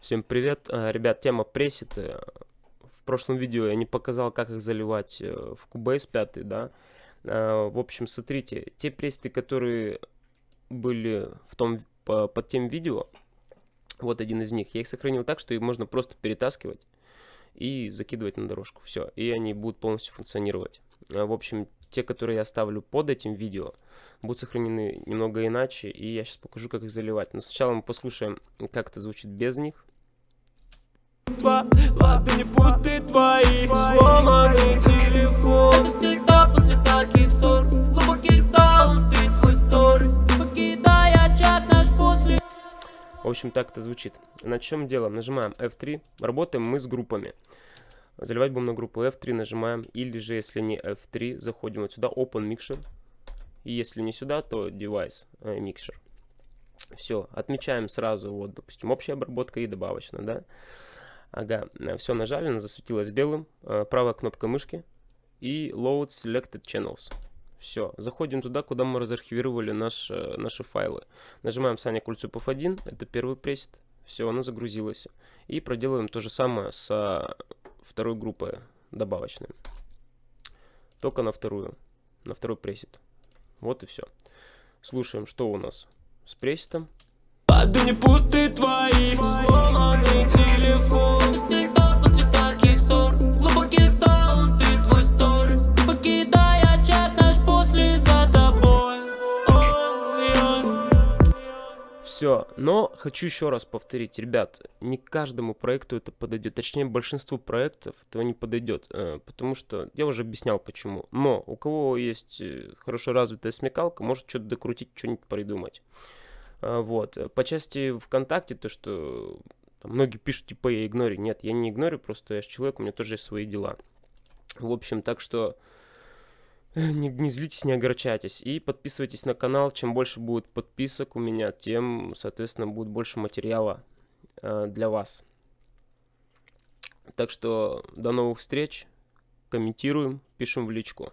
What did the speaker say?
Всем привет, э, ребят, тема пресеты. В прошлом видео я не показал, как их заливать э, в Cubase 5, да. Э, в общем, смотрите, те пресеты, которые были в том, под тем видео, вот один из них, я их сохранил так, что их можно просто перетаскивать и закидывать на дорожку. Все, и они будут полностью функционировать. В общем, те, которые я ставлю под этим видео, будут сохранены немного иначе, и я сейчас покажу, как их заливать. Но сначала мы послушаем, как это звучит без них. Ладони пусты твои, сломанный телефон Это всегда после таких ссор Глубокий саунд и твой сторис Покидай очаг наш после В общем, так это звучит. На чем делаем? Нажимаем F3. Работаем мы с группами. Заливать будем на группу F3, нажимаем. Или же, если не F3, заходим вот сюда, Open Mixer. И если не сюда, то Device э, Mixer. Все, отмечаем сразу, вот, допустим, общая обработка и добавочная, да. Ага, все нажали, она засветилась белым. Э, правая кнопка мышки и Load Selected Channels. Все, заходим туда, куда мы разархивировали наш, э, наши файлы. Нажимаем Саня Кульцупов 1, это первый пресет. Все, она загрузилась. И проделаем то же самое с второй группы добавочной. Только на вторую, на второй пресет. Вот и все. Слушаем, что у нас с пресетом. Ладони пусты твои, Все, но хочу еще раз повторить, ребят, не каждому проекту это подойдет, точнее большинству проектов этого не подойдет, э, потому что я уже объяснял почему. Но у кого есть э, хорошо развитая смекалка, может что-то докрутить, что-нибудь придумать. А, вот. По части ВКонтакте, то, что там, многие пишут, типа, я игнорю. Нет, я не игнорю, просто я же человек, у меня тоже есть свои дела. В общем, так что э, не, не злитесь, не огорчайтесь. И подписывайтесь на канал. Чем больше будет подписок у меня, тем, соответственно, будет больше материала э, для вас. Так что до новых встреч. Комментируем, пишем в личку.